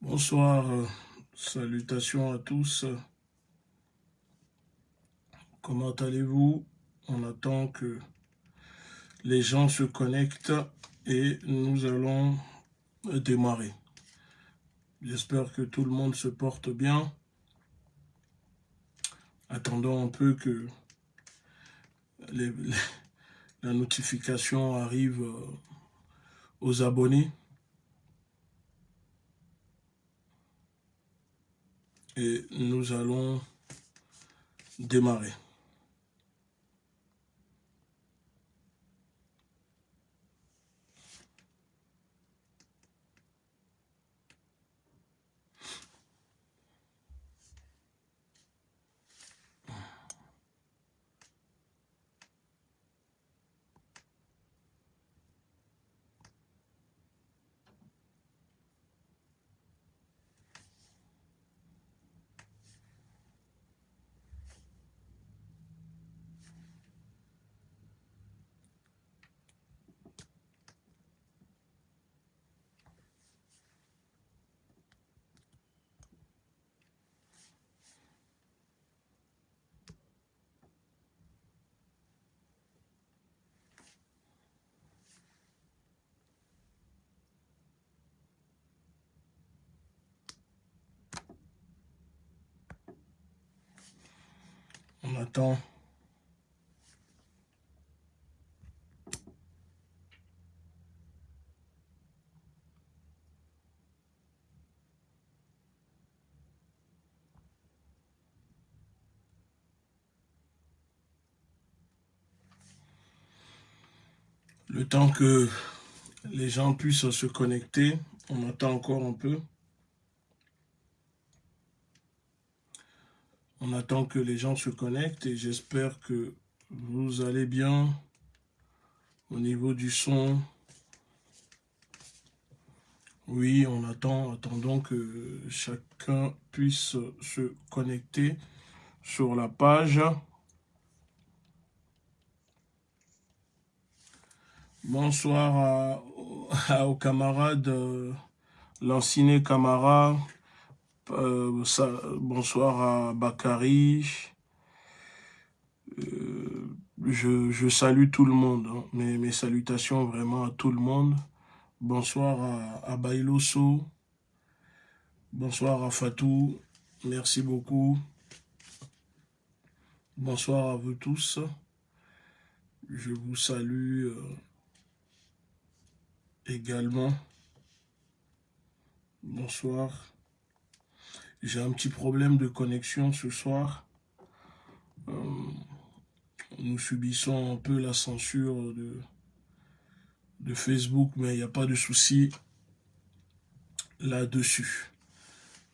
Bonsoir, euh, salutations à tous. Comment allez-vous? On attend que les gens se connectent et nous allons démarrer. J'espère que tout le monde se porte bien. Attendons un peu que la notification arrive euh, aux abonnés. Et nous allons démarrer. Le temps que les gens puissent se connecter, on attend encore un peu. On attend que les gens se connectent et j'espère que vous allez bien au niveau du son. Oui, on attend, attendons que chacun puisse se connecter sur la page. Bonsoir aux camarades, euh, camarade, euh, bonsoir à Bakary. Euh, je, salue tout le monde. Hein. Mes, salutations vraiment à tout le monde. Bonsoir à, à Bailoso. Bonsoir à Fatou. Merci beaucoup. Bonsoir à vous tous. Je vous salue euh, également. Bonsoir. J'ai un petit problème de connexion ce soir. Euh, nous subissons un peu la censure de, Facebook, mais il n'y a pas de souci là-dessus.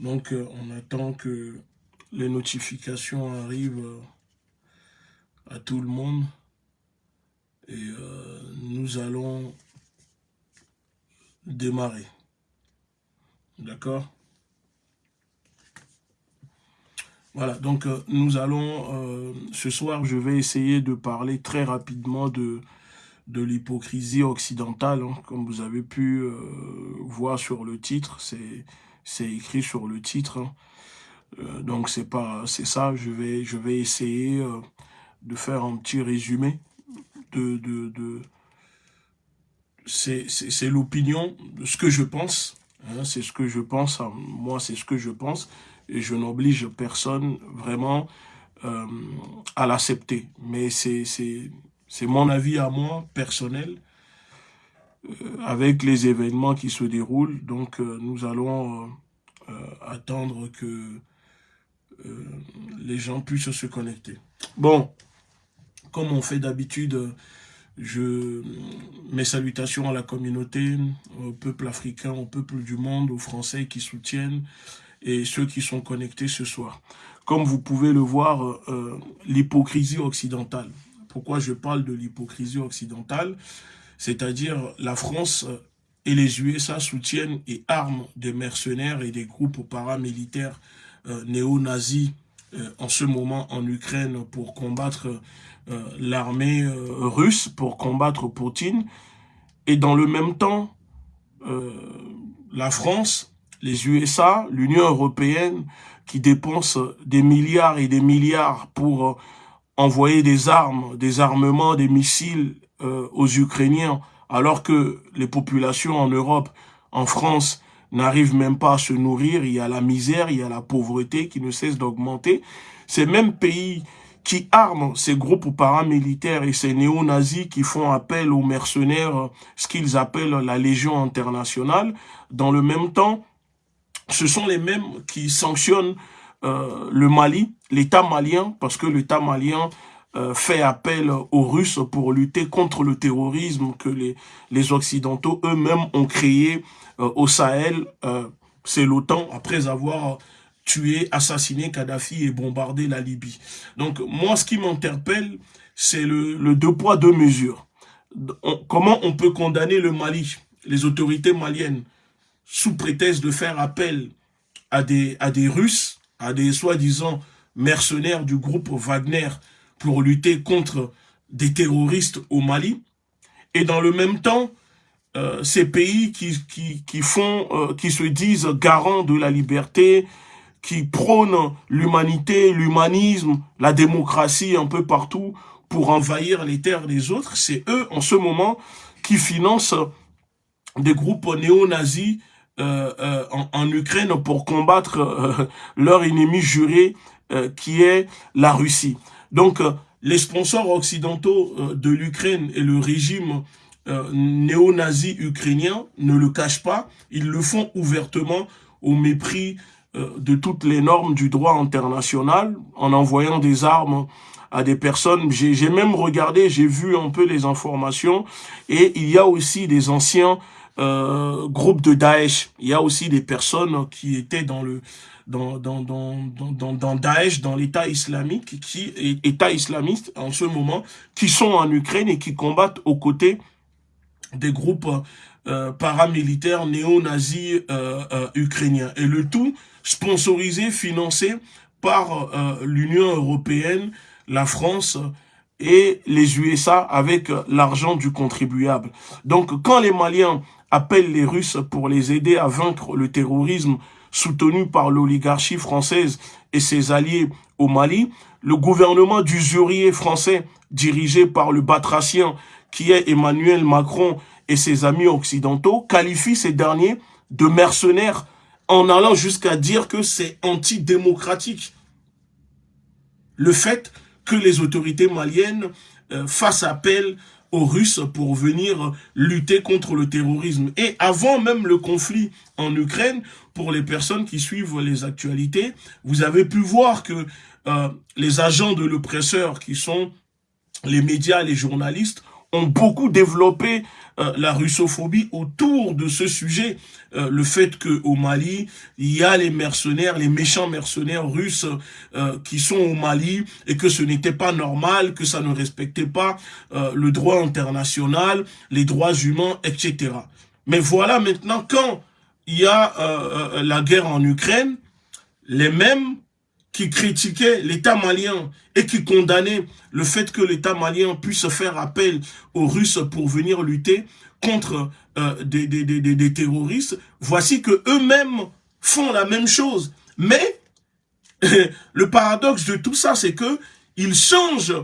Donc, euh, on attend que les notifications arrivent euh, à tout le monde. Et nous allons démarrer. D'accord? Voilà, donc euh, nous allons, euh, ce soir, je vais essayer de parler très rapidement de, de l'hypocrisie occidentale, hein. comme vous avez pu euh, voir sur le titre, c'est écrit sur le titre. Hein. donc c'est pas c'est ça, je vais, je vais essayer de faire un petit résumé de... de, de c'est l'opinion, ce que je pense, hein. c'est ce que je pense, moi c'est ce que je pense, et je n'oblige personne vraiment euh, à l'accepter. Mais c'est mon avis à moi, personnel, euh, avec les événements qui se déroulent. Donc euh, nous allons attendre que les gens puissent se connecter. Bon, comme on fait d'habitude, je mes salutations à la communauté, au peuple africain, au peuple du monde, aux Français qui soutiennent, et ceux qui sont connectés ce soir. Comme vous pouvez le voir, euh, l'hypocrisie occidentale. Pourquoi je parle de l'hypocrisie occidentale? C'est-à-dire la France et les USA soutiennent et arment des mercenaires et des groupes paramilitaires euh, néo-nazis euh, en ce moment en Ukraine pour combattre l'armée russe, pour combattre Poutine. Et dans le même temps, la France les USA, l'Union européenne, qui dépensent des milliards et des milliards pour euh, envoyer des armes, des armements, des missiles euh, aux Ukrainiens, alors que les populations en Europe, en France, n'arrivent même pas à se nourrir, il y a la misère, il y a la pauvreté qui ne cesse d'augmenter. Ces mêmes pays qui arment ces groupes paramilitaires et ces néo-nazis qui font appel aux mercenaires, ce qu'ils appellent la Légion internationale, dans le même temps, ce sont les mêmes qui sanctionnent euh, le Mali, l'État malien, parce que l'État malien euh, fait appel aux Russes pour lutter contre le terrorisme que les, Occidentaux eux-mêmes ont créé euh, au Sahel. C'est l'OTAN, après avoir tué, assassiné Kadhafi et bombardé la Libye. Donc moi, ce qui m'interpelle, c'est le deux poids, deux mesures. comment on peut condamner le Mali, les autorités maliennes, sous prétexte de faire appel à des, Russes, à des soi-disant mercenaires du groupe Wagner pour lutter contre des terroristes au Mali. Et dans le même temps, euh, ces pays qui, qui, qui font, euh, qui se disent garants de la liberté, qui prônent l'humanité, l'humanisme, la démocratie un peu partout pour envahir les terres des autres, c'est eux en ce moment qui financent des groupes néo-nazis euh, euh, en, Ukraine pour combattre euh, leur ennemi juré qui est la Russie. Donc, les sponsors occidentaux de l'Ukraine et le régime néo-nazi ukrainien ne le cachent pas. Ils le font ouvertement au mépris de toutes les normes du droit international en envoyant des armes à des personnes. J'ai même regardé, j'ai vu un peu les informations et il y a aussi des anciens euh, groupe de Daesh. Il y a aussi des personnes qui étaient dans le dans dans dans dans, dans Daesh, dans l'État islamique, qui État islamiste en ce moment, qui sont en Ukraine et qui combattent aux côtés des groupes euh, paramilitaires néo-nazis euh, euh, ukrainiens. Et le tout sponsorisé, financé par l'Union européenne, la France et les USA avec l'argent du contribuable. Donc quand les Maliens appelle les Russes pour les aider à vaincre le terrorisme soutenu par l'oligarchie française et ses alliés au Mali, le gouvernement d'usurier français dirigé par le batracien qui est Emmanuel Macron et ses amis occidentaux qualifie ces derniers de mercenaires en allant jusqu'à dire que c'est antidémocratique. Le fait que les autorités maliennes euh, fassent appel aux Russes pour venir lutter contre le terrorisme. Et avant même le conflit en Ukraine, pour les personnes qui suivent les actualités, vous avez pu voir que euh, les agents de l'oppresseur, qui sont les médias, les journalistes, ont beaucoup développé euh, la russophobie autour de ce sujet. Euh, le fait que au Mali, il y a les mercenaires, les méchants mercenaires russes euh, qui sont au Mali et que ce n'était pas normal, que ça ne respectait pas le droit international, les droits humains, etc. Mais voilà maintenant quand il y a la guerre en Ukraine, les mêmes qui critiquait l'État malien et qui condamnait le fait que l'État malien puisse faire appel aux Russes pour venir lutter contre euh, des, terroristes, voici que eux-mêmes font la même chose. Mais le paradoxe de tout ça, c'est que ils changent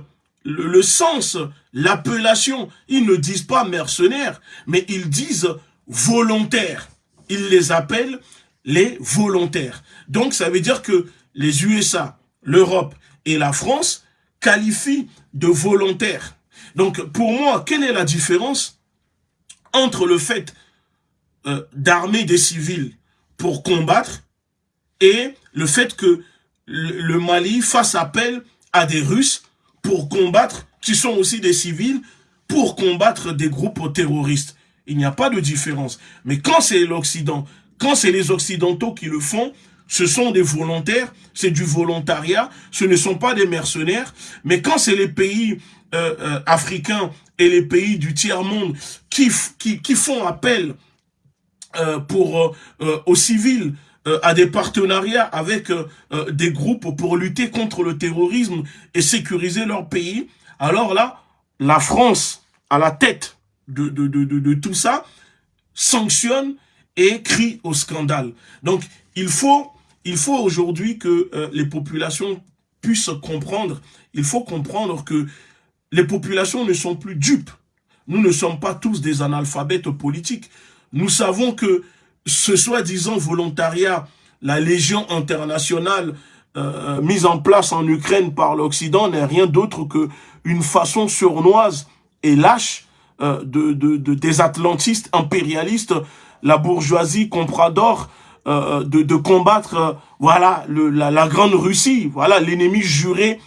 le sens, l'appellation. Ils ne disent pas mercenaires, mais ils disent volontaires. Ils les appellent les volontaires. Donc ça veut dire que les USA, l'Europe et la France qualifient de volontaires. Donc pour moi, quelle est la différence entre le fait euh, d'armer des civils pour combattre et le fait que le Mali fasse appel à des Russes pour combattre, qui sont aussi des civils, pour combattre des groupes terroristes? Il n'y a pas de différence. Mais quand c'est l'Occident, quand c'est les Occidentaux qui le font, ce sont des volontaires, c'est du volontariat, ce ne sont pas des mercenaires. Mais quand c'est les pays euh, euh, africains et les pays du tiers-monde qui, qui, qui, font appel euh, pour aux civils, à des partenariats avec des groupes pour lutter contre le terrorisme et sécuriser leur pays, alors là, la France, à la tête de, de, de, de tout ça, sanctionne et crie au scandale. Donc, il faut, il faut aujourd'hui que euh, les populations puissent comprendre, il faut comprendre que les populations ne sont plus dupes. Nous ne sommes pas tous des analphabètes politiques. Nous savons que ce soi-disant volontariat, la Légion internationale euh, mise en place en Ukraine par l'Occident n'est rien d'autre que une façon sournoise et lâche euh, de, de, des atlantistes impérialistes, la bourgeoisie comprador, euh, de, de, combattre voilà le, la, la, grande Russie, voilà l'ennemi juré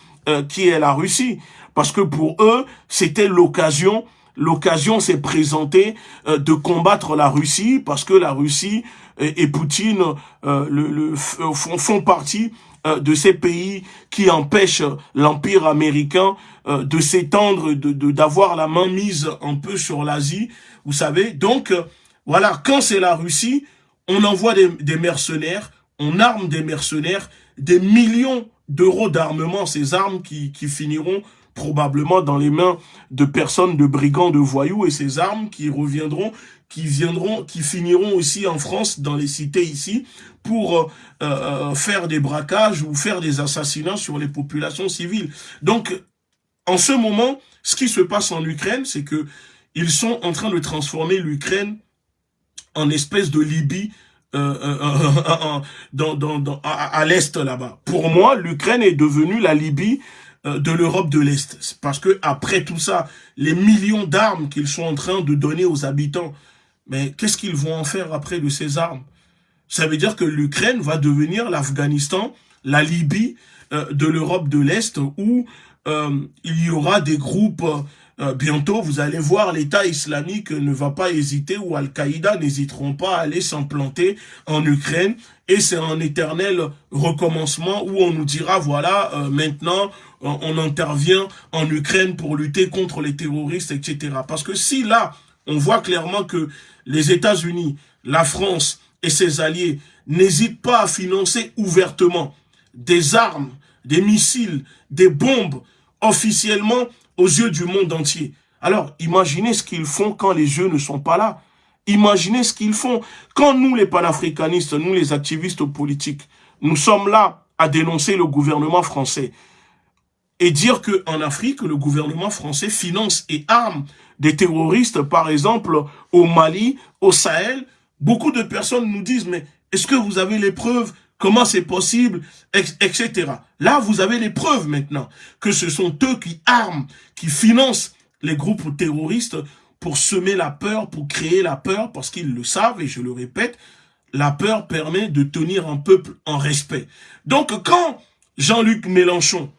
qui est la Russie. Parce que pour eux, c'était l'occasion l'occasion s'est présentée de combattre la Russie parce que la Russie et, Poutine le, le, font, font partie euh, de ces pays qui empêchent l'Empire américain euh, de s'étendre, de d'avoir la main mise un peu sur l'Asie, vous savez. Donc, euh, voilà, quand c'est la Russie, on envoie des, des, mercenaires, on arme des mercenaires, des millions d'euros d'armement, ces armes qui, qui finiront probablement dans les mains de personnes, de brigands, de voyous, et ces armes qui reviendront qui viendront, qui finiront aussi en France, dans les cités ici, pour euh, euh, faire des braquages ou faire des assassinats sur les populations civiles. Donc, en ce moment, ce qui se passe en Ukraine, c'est que ils sont en train de transformer l'Ukraine en espèce de Libye euh, dans, dans, dans, à, l'Est là-bas. Pour moi, l'Ukraine est devenue la Libye de l'Europe de l'Est. Parce que après tout ça, les millions d'armes qu'ils sont en train de donner aux habitants mais qu'est-ce qu'ils vont en faire après de ces armes? Ça veut dire que l'Ukraine va devenir l'Afghanistan, la Libye euh, de l'Europe de l'Est, où euh, il y aura des groupes... Euh, bientôt, vous allez voir, l'État islamique ne va pas hésiter, ou Al-Qaïda n'hésiteront pas à aller s'implanter en Ukraine, et c'est un éternel recommencement où on nous dira, voilà, maintenant, on intervient en Ukraine pour lutter contre les terroristes, etc. Parce que si là, on voit clairement que les États-Unis, la France et ses alliés n'hésitent pas à financer ouvertement des armes, des missiles, des bombes, officiellement aux yeux du monde entier. Alors, imaginez ce qu'ils font quand les yeux ne sont pas là. Imaginez ce qu'ils font. Quand nous, les panafricanistes, nous, les activistes politiques, nous sommes là à dénoncer le gouvernement français et dire qu'en Afrique, le gouvernement français finance et arme des terroristes, par exemple, au Mali, au Sahel, beaucoup de personnes nous disent, mais est-ce que vous avez les preuves Comment c'est possible Etc. Là, vous avez les preuves maintenant que ce sont eux qui arment, qui financent les groupes terroristes pour semer la peur, pour créer la peur, parce qu'ils le savent, et je le répète, la peur permet de tenir un peuple en respect. Donc, quand Jean-Luc Mélenchon,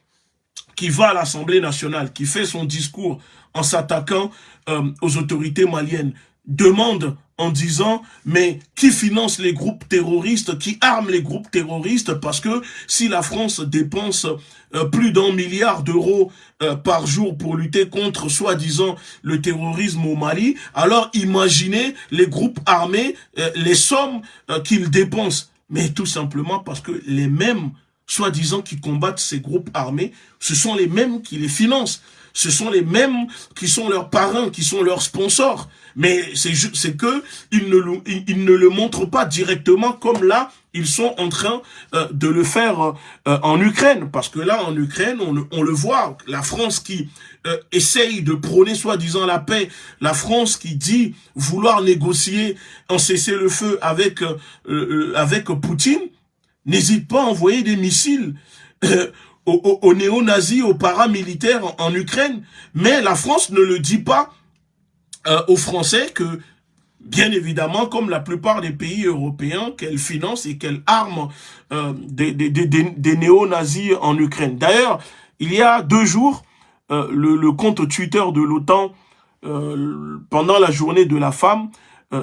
qui va à l'Assemblée nationale, qui fait son discours en s'attaquant euh, aux autorités maliennes, demande en disant mais qui finance les groupes terroristes, qui arme les groupes terroristes? Parce que si la France dépense euh, plus d'un milliard d'euros euh, par jour pour lutter contre soi-disant le terrorisme au Mali, alors imaginez les groupes armés, les sommes qu'ils dépensent. Mais tout simplement parce que les mêmes soi-disant qui combattent ces groupes armés, ce sont les mêmes qui les financent. Ce sont les mêmes qui sont leurs parrains, qui sont leurs sponsors. Mais c'est que ils ne, le montrent pas directement comme là, ils sont en train euh, de le faire euh, en Ukraine. Parce que là, en Ukraine, on, le voit, la France qui euh, essaye de prôner soi-disant la paix, la France qui dit vouloir négocier un cessez-le-feu avec, avec Poutine, n'hésite pas à envoyer des missiles euh, aux, néo-nazis, aux paramilitaires en, Ukraine. Mais la France ne le dit pas euh, aux Français que, bien évidemment, comme la plupart des pays européens, qu'elle finance et qu'elle arme euh, des, des, néo-nazis en Ukraine. D'ailleurs, il y a deux jours, le, le, compte Twitter de l'OTAN, pendant la journée de la femme, euh,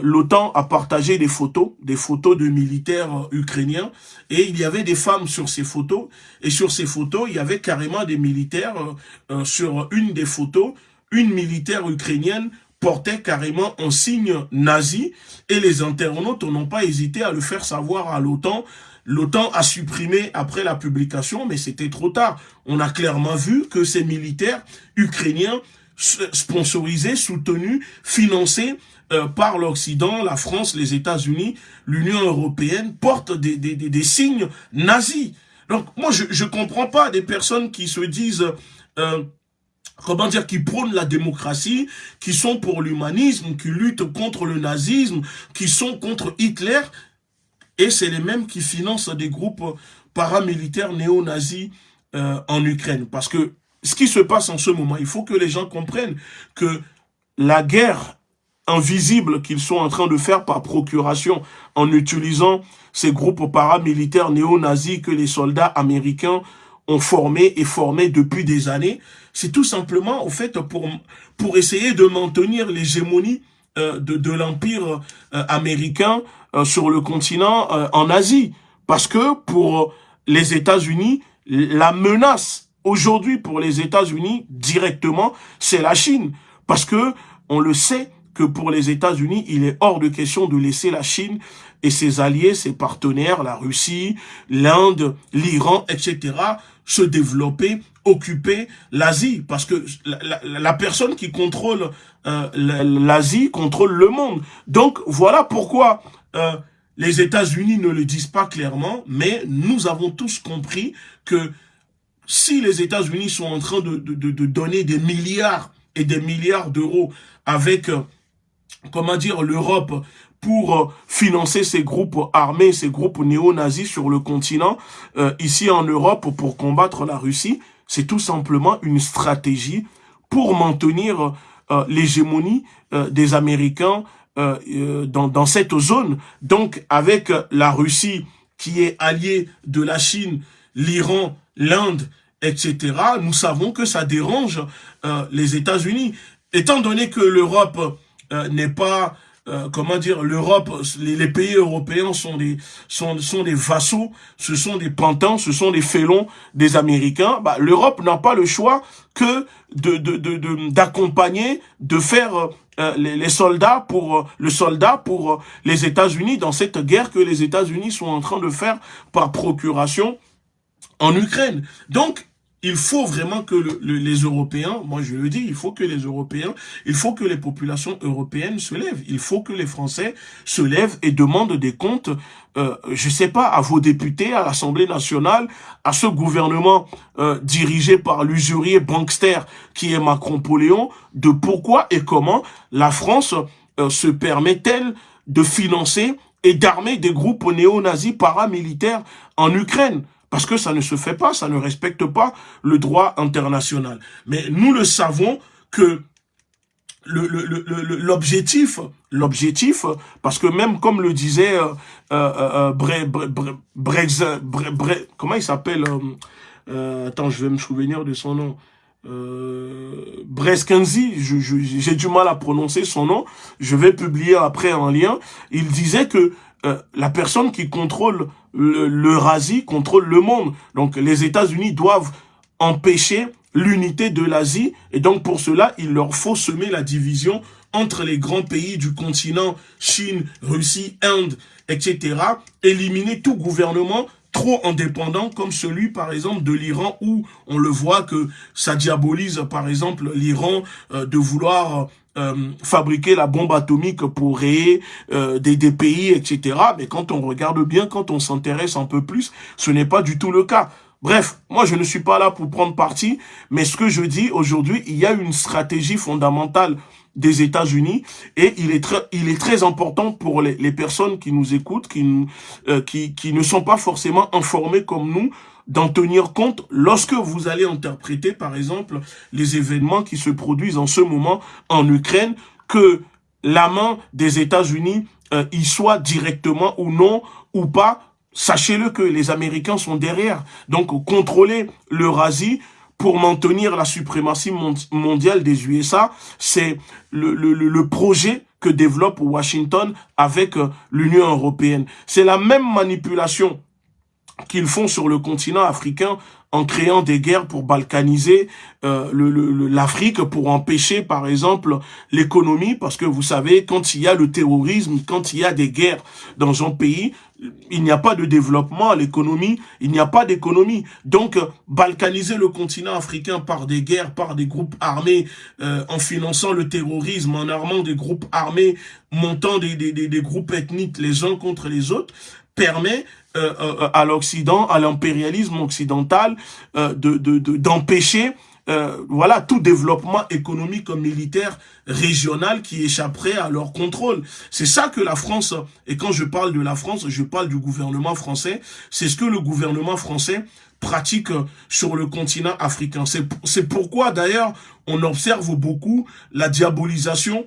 l'OTAN a partagé des photos, des photos de militaires euh, ukrainiens, et il y avait des femmes sur ces photos, et sur ces photos, il y avait carrément des militaires, euh, sur une des photos, une militaire ukrainienne portait carrément un signe nazi, et les internautes n'ont pas hésité à le faire savoir à l'OTAN, L'OTAN a supprimé après la publication, mais c'était trop tard. On a clairement vu que ces militaires ukrainiens sponsorisés, soutenus, financés euh, par l'Occident, la France, les États-Unis, l'Union européenne, portent des, des, des, signes nazis. Donc, moi, je ne comprends pas des personnes qui se disent... Euh, comment dire, qui prônent la démocratie, qui sont pour l'humanisme, qui luttent contre le nazisme, qui sont contre Hitler, et c'est les mêmes qui financent des groupes paramilitaires néo-nazis euh, en Ukraine. Parce que ce qui se passe en ce moment, il faut que les gens comprennent que la guerre invisible qu'ils sont en train de faire par procuration en utilisant ces groupes paramilitaires néo-nazis que les soldats américains ont formés et formés depuis des années, c'est tout simplement, au fait, pour, pour essayer de maintenir l'hégémonie euh, de, de l'empire euh, américain euh, sur le continent en Asie. Parce que pour les États-Unis, la menace aujourd'hui pour les États-Unis directement, c'est la Chine. Parce que on le sait que pour les États-Unis, il est hors de question de laisser la Chine et ses alliés, ses partenaires, la Russie, l'Inde, l'Iran, etc., se développer, occuper l'Asie. Parce que la, personne qui contrôle euh, l'Asie contrôle le monde. Donc, voilà pourquoi euh, les États-Unis ne le disent pas clairement, mais nous avons tous compris que si les États-Unis sont en train de, donner des milliards et des milliards d'euros avec, euh, comment dire, l'Europe pour euh, financer ces groupes armés, ces groupes néo-nazis sur le continent, euh, ici en Europe, pour combattre la Russie, c'est tout simplement une stratégie pour maintenir euh, l'hégémonie des Américains dans, dans cette zone. Donc, avec la Russie qui est alliée de la Chine, l'Iran, l'Inde, etc., nous savons que ça dérange les États-Unis. Étant donné que l'Europe n'est pas euh, comment dire, l'Europe, les, pays européens sont des, sont, sont des vassaux, ce sont des pantins, ce sont des félons des Américains. Bah, L'Europe n'a pas le choix que de d'accompagner, de, de, faire euh, les, les, soldats pour euh, le soldat pour les États-Unis dans cette guerre que les États-Unis sont en train de faire par procuration en Ukraine. Donc, il faut vraiment que les Européens, moi je le dis, il faut que les Européens, il faut que les populations européennes se lèvent. Il faut que les Français se lèvent et demandent des comptes, euh, je sais pas, à vos députés, à l'Assemblée nationale, à ce gouvernement euh, dirigé par l'usurier bankster qui est Macron-Poléon, de pourquoi et comment la France euh, se permet-elle de financer et d'armer des groupes néo-nazis paramilitaires en Ukraine parce que ça ne se fait pas, ça ne respecte pas le droit international. Mais nous le savons que l'objectif, l'objectif, parce que même comme le disait euh, euh, euh comment il s'appelle euh, Attends, je vais me souvenir de son nom. Euh, Breskenzi, j'ai du mal à prononcer son nom, je vais publier après un lien, il disait que euh, la personne qui contrôle l'Eurasie contrôle le monde. Donc les États-Unis doivent empêcher l'unité de l'Asie et donc pour cela, il leur faut semer la division entre les grands pays du continent, Chine, Russie, Inde, etc. Éliminer tout gouvernement trop indépendant comme celui par exemple de l'Iran où on le voit que ça diabolise par exemple l'Iran euh, de vouloir euh, fabriquer la bombe atomique pour rayer euh, des, des, pays, etc. Mais quand on regarde bien, quand on s'intéresse un peu plus, ce n'est pas du tout le cas. Bref, moi je ne suis pas là pour prendre parti, mais ce que je dis aujourd'hui, il y a une stratégie fondamentale des États-Unis et il est très il est très important pour les, les personnes qui nous écoutent, qui, euh, qui qui ne sont pas forcément informées comme nous d'en tenir compte lorsque vous allez interpréter, par exemple, les événements qui se produisent en ce moment en Ukraine, que la main des États-Unis euh, y soit directement ou non, ou pas, sachez-le que les Américains sont derrière. Donc, contrôler l'Eurasie pour maintenir la suprématie mondiale des USA, c'est le, projet que développe Washington avec euh, l'Union européenne. C'est la même manipulation qu'ils font sur le continent africain en créant des guerres pour balkaniser euh, l'Afrique, pour empêcher, par exemple, l'économie, parce que vous savez, quand il y a le terrorisme, quand il y a des guerres dans un pays, il n'y a pas de développement, l'économie, il n'y a pas d'économie. Donc, balkaniser le continent africain par des guerres, par des groupes armés, euh, en finançant le terrorisme, en armant des groupes armés, montant des, des, des, groupes ethniques les uns contre les autres, permet euh, euh, à l'Occident, à l'impérialisme occidental, de d'empêcher de, euh, voilà, tout développement économique ou militaire régional qui échapperait à leur contrôle. C'est ça que la France, et quand je parle de la France, je parle du gouvernement français, c'est ce que le gouvernement français pratique sur le continent africain. C'est pourquoi d'ailleurs on observe beaucoup la diabolisation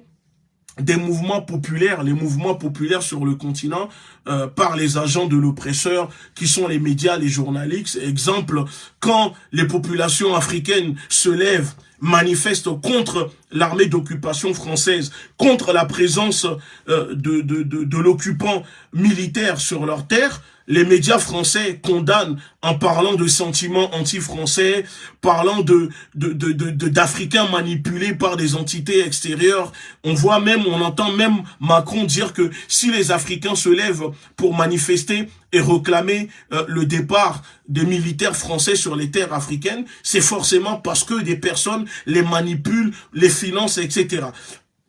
des mouvements populaires, les mouvements populaires sur le continent euh, par les agents de l'oppresseur qui sont les médias, les journalistes. Exemple, quand les populations africaines se lèvent manifestent contre l'armée d'occupation française, contre la présence euh, de, de, de, de l'occupant militaire sur leur terre, les médias français condamnent en parlant de sentiments anti-français, parlant de d'Africains de, manipulés par des entités extérieures. On voit même, on entend même Macron dire que si les Africains se lèvent pour manifester et réclamer euh, le départ des militaires français sur les terres africaines, c'est forcément parce que des personnes les manipulent, les financent, etc.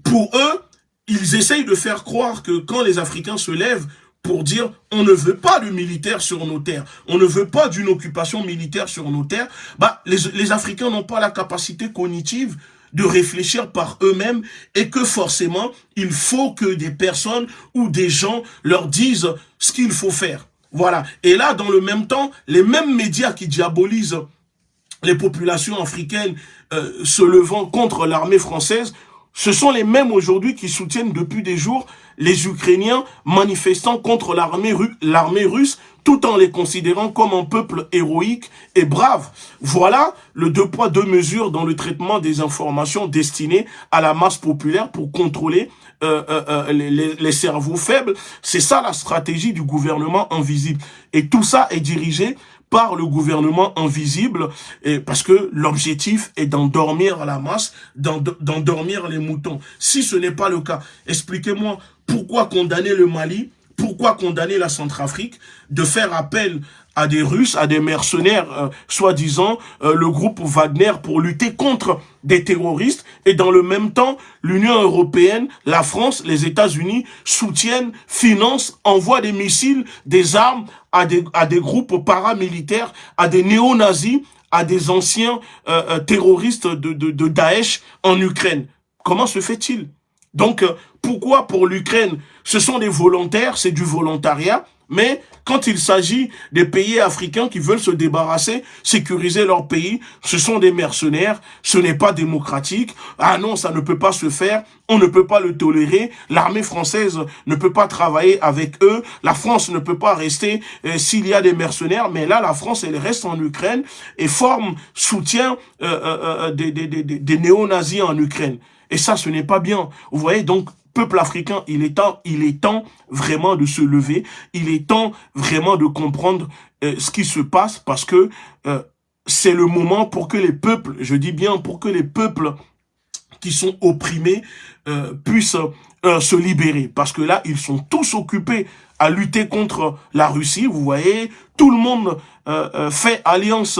Pour eux, ils essayent de faire croire que quand les Africains se lèvent pour dire on ne veut pas de militaires sur nos terres, on ne veut pas d'une occupation militaire sur nos terres, bah, les, Africains n'ont pas la capacité cognitive de réfléchir par eux-mêmes et que forcément, il faut que des personnes ou des gens leur disent ce qu'il faut faire. Voilà. Et là, dans le même temps, les mêmes médias qui diabolisent les populations africaines euh, se levant contre l'armée française, ce sont les mêmes aujourd'hui qui soutiennent depuis des jours les Ukrainiens manifestant contre l'armée russe tout en les considérant comme un peuple héroïque et brave. Voilà le deux poids, deux mesures dans le traitement des informations destinées à la masse populaire pour contrôler euh, euh, euh les, les, cerveaux faibles. C'est ça la stratégie du gouvernement invisible. Et tout ça est dirigé par le gouvernement invisible, parce que l'objectif est d'endormir la masse, d'endormir les moutons. Si ce n'est pas le cas, expliquez-moi pourquoi condamner le Mali, pourquoi condamner la Centrafrique, de faire appel à des Russes, à des mercenaires, euh, soi-disant, euh, le groupe Wagner pour lutter contre des terroristes. Et dans le même temps, l'Union européenne, la France, les États-Unis soutiennent, financent, envoient des missiles, des armes à des, à des groupes paramilitaires, à des néo-nazis, à des anciens euh, terroristes de, de, de Daesh en Ukraine. Comment se fait-il? Donc, pourquoi pour l'Ukraine, ce sont des volontaires, c'est du volontariat, mais quand il s'agit des pays africains qui veulent se débarrasser, sécuriser leur pays, ce sont des mercenaires, ce n'est pas démocratique. Ah non, ça ne peut pas se faire, on ne peut pas le tolérer. L'armée française ne peut pas travailler avec eux. La France ne peut pas rester euh, s'il y a des mercenaires. Mais là, la France, elle reste en Ukraine et forme, soutient euh, euh, des, des, des, des néo-nazis en Ukraine. Et ça, ce n'est pas bien. Vous voyez, donc, peuple africain, il est temps, il est temps vraiment de se lever. Il est temps vraiment de comprendre euh, ce qui se passe parce que euh, c'est le moment pour que les peuples, je dis bien pour que les peuples qui sont opprimés euh, puissent se libérer. Parce que là, ils sont tous occupés à lutter contre la Russie. Vous voyez, tout le monde fait alliance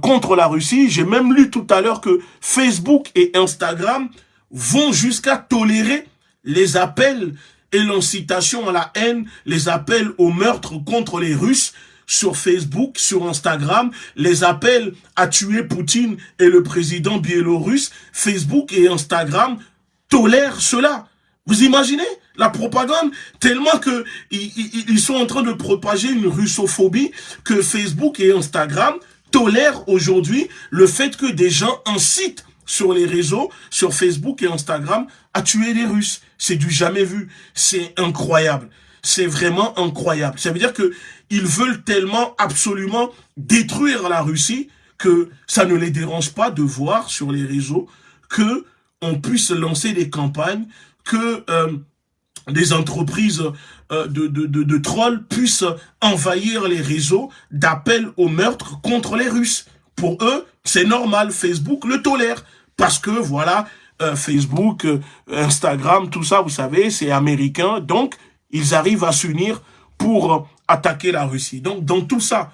contre la Russie. J'ai même lu tout à l'heure que Facebook et Instagram vont jusqu'à tolérer les appels et l'incitation à la haine, les appels au meurtre contre les Russes sur Facebook, sur Instagram, les appels à tuer Poutine et le président biélorusse, Facebook et Instagram tolèrent cela. Vous imaginez la propagande? Tellement que ils, sont en train de propager une russophobie que Facebook et Instagram tolèrent aujourd'hui le fait que des gens incitent sur les réseaux, sur Facebook et Instagram, à tuer les Russes. C'est du jamais vu. C'est incroyable. C'est vraiment incroyable. Ça veut dire que ils veulent tellement absolument détruire la Russie que ça ne les dérange pas de voir sur les réseaux que on puisse lancer des campagnes, que euh, des entreprises euh, de, de, de, de trolls puissent envahir les réseaux d'appel au meurtre contre les Russes. Pour eux, c'est normal, Facebook le tolère. Parce que, voilà, euh, Facebook, euh, Instagram, tout ça, vous savez, c'est américain. Donc, ils arrivent à s'unir pour attaquer la Russie. Donc, dans tout ça,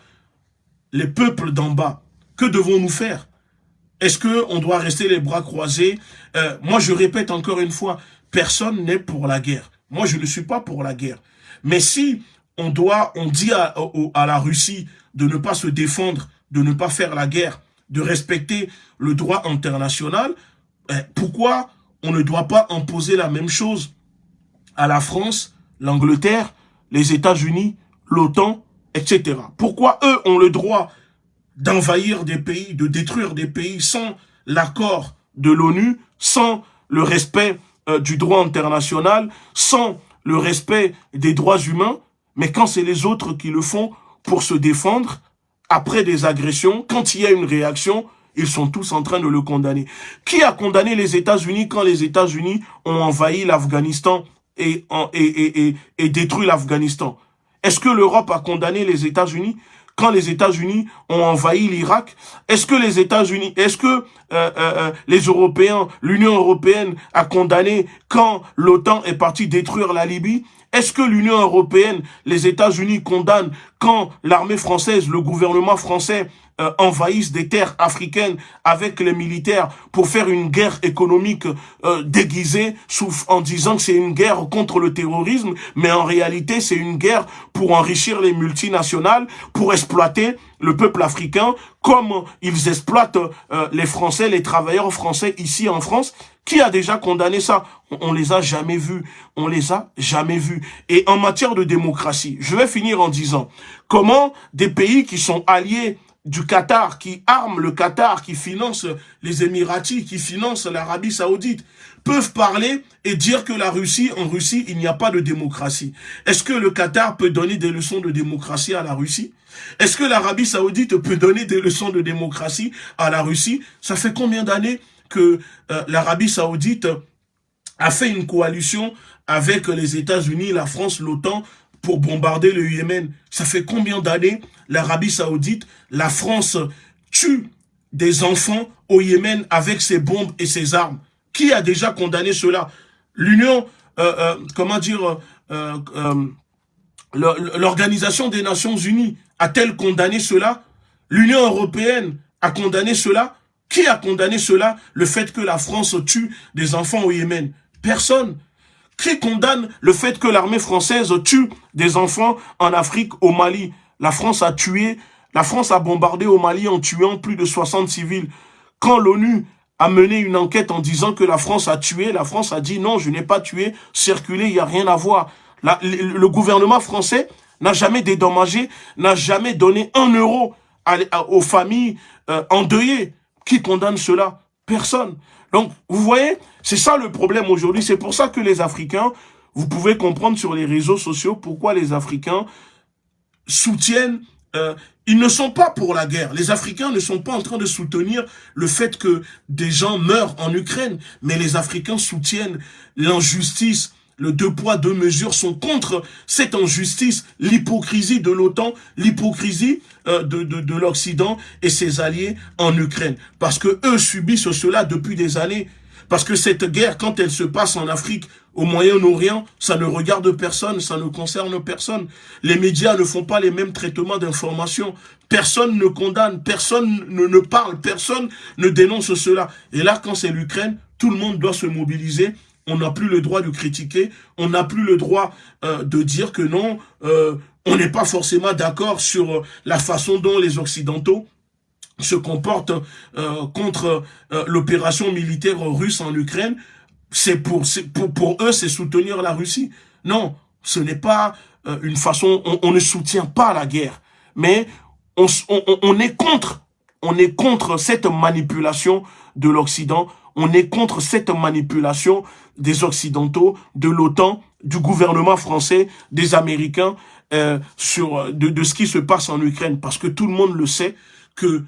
les peuples d'en bas, que devons-nous faire? Est-ce qu'on doit rester les bras croisés? Euh, Moi, je répète encore une fois, personne n'est pour la guerre. Moi, je ne suis pas pour la guerre. Mais si on doit, on dit à la Russie de ne pas se défendre, de ne pas faire la guerre, de respecter le droit international, eh, pourquoi on ne doit pas imposer la même chose à la France, l'Angleterre, les États-Unis, l'OTAN, etc. Pourquoi eux ont le droit d'envahir des pays, de détruire des pays sans l'accord de l'ONU, sans le respect euh, du droit international, sans le respect des droits humains, mais quand c'est les autres qui le font pour se défendre, après des agressions, quand il y a une réaction, ils sont tous en train de le condamner. Qui a condamné les États-Unis quand les États-Unis ont envahi l'Afghanistan et, et, et, et, détruit l'Afghanistan? Est-ce que l'Europe a condamné les États-Unis quand les États-Unis ont envahi l'Irak? Est-ce que les États-Unis, est-ce que euh, euh, euh, les Européens, l'Union européenne a condamné quand l'OTAN est parti détruire la Libye? Est-ce que l'Union européenne, les États-Unis condamnent quand l'armée française, le gouvernement français euh, envahissent des terres africaines avec les militaires pour faire une guerre économique euh, déguisée en disant que c'est une guerre contre le terrorisme, mais en réalité c'est une guerre pour enrichir les multinationales, pour exploiter le peuple africain comme ils exploitent euh, les Français, les travailleurs français ici en France. Qui a déjà condamné ça? On les a jamais vus. On les a jamais vus. Et en matière de démocratie, je vais finir en disant comment des pays qui sont alliés du Qatar, qui arme le Qatar, qui finance les Émiratis, qui finance l'Arabie Saoudite, peuvent parler et dire que la Russie, en Russie, il n'y a pas de démocratie. Est-ce que le Qatar peut donner des leçons de démocratie à la Russie? Est-ce que l'Arabie Saoudite peut donner des leçons de démocratie à la Russie? Ça fait combien d'années que euh, l'Arabie Saoudite a fait une coalition avec les États-Unis, la France, l'OTAN, pour bombarder le Yémen. Ça fait combien d'années l'Arabie Saoudite, la France tue des enfants au Yémen avec ses bombes et ses armes? Qui a déjà condamné cela? L'Union, euh, euh, comment dire, euh, l'Organisation des Nations Unies a-t-elle condamné cela? L'Union Européenne a condamné cela? Qui a condamné cela? Le fait que la France tue des enfants au Yémen. Personne. Qui condamne le fait que l'armée française tue des enfants en Afrique, au Mali La France a tué, la France a bombardé au Mali en tuant plus de 60 civils. Quand l'ONU a mené une enquête en disant que la France a tué, la France a dit non, je n'ai pas tué, circulé, il n'y a rien à voir. le, gouvernement français n'a jamais dédommagé, n'a jamais donné un euro aux familles euh, endeuillées. Qui condamne cela Personne. Donc, vous voyez, c'est ça le problème aujourd'hui. C'est pour ça que les Africains, vous pouvez comprendre sur les réseaux sociaux pourquoi les Africains soutiennent... Euh, ils ne sont pas pour la guerre. Les Africains ne sont pas en train de soutenir le fait que des gens meurent en Ukraine. Mais les Africains soutiennent l'injustice, le deux poids, deux mesures sont contre cette injustice, l'hypocrisie de l'OTAN, l'hypocrisie euh, de, de, de l'Occident et ses alliés en Ukraine. Parce que eux subissent cela depuis des années. Parce que cette guerre, quand elle se passe en Afrique, au Moyen-Orient, ça ne regarde personne, ça ne concerne personne. Les médias ne font pas les mêmes traitements d'informations. Personne ne condamne, personne ne, ne parle, personne ne dénonce cela. Et là, quand c'est l'Ukraine, tout le monde doit se mobiliser on n'a plus le droit de critiquer, on n'a plus le droit euh, de dire que non, euh, on n'est pas forcément d'accord sur la façon dont les Occidentaux se comportent euh, contre l'opération militaire russe en Ukraine. C'est pour, eux, c'est soutenir la Russie. Non, ce n'est pas une façon, on, ne soutient pas la guerre, mais on est contre, on est contre cette manipulation de l'Occident, on est contre cette manipulation des Occidentaux, de l'OTAN, du gouvernement français, des Américains, euh, sur de, de, ce qui se passe en Ukraine. Parce que tout le monde le sait que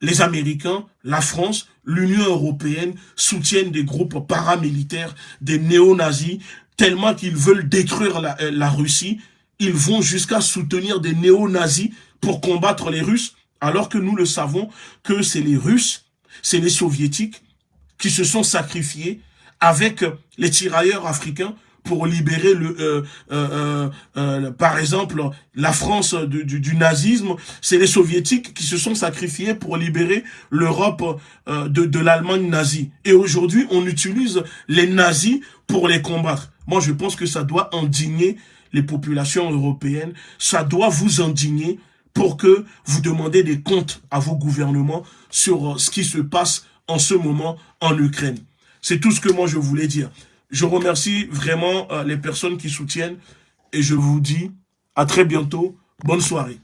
les Américains, la France, l'Union européenne soutiennent des groupes paramilitaires, des néo-nazis, tellement qu'ils veulent détruire la, euh, la Russie. Ils vont jusqu'à soutenir des néo-nazis pour combattre les Russes, alors que nous le savons que c'est les Russes, c'est les Soviétiques qui se sont sacrifiés avec les tirailleurs africains pour libérer le, par exemple, la France du, du nazisme. C'est les soviétiques qui se sont sacrifiés pour libérer l'Europe de, de l'Allemagne nazie. Et aujourd'hui, on utilise les nazis pour les combattre. Moi, je pense que ça doit indigner les populations européennes. Ça doit vous indigner pour que vous demandez des comptes à vos gouvernements sur euh, ce qui se passe en ce moment en Ukraine. C'est tout ce que moi je voulais dire. Je remercie vraiment euh, les personnes qui soutiennent et je vous dis à très bientôt. Bonne soirée.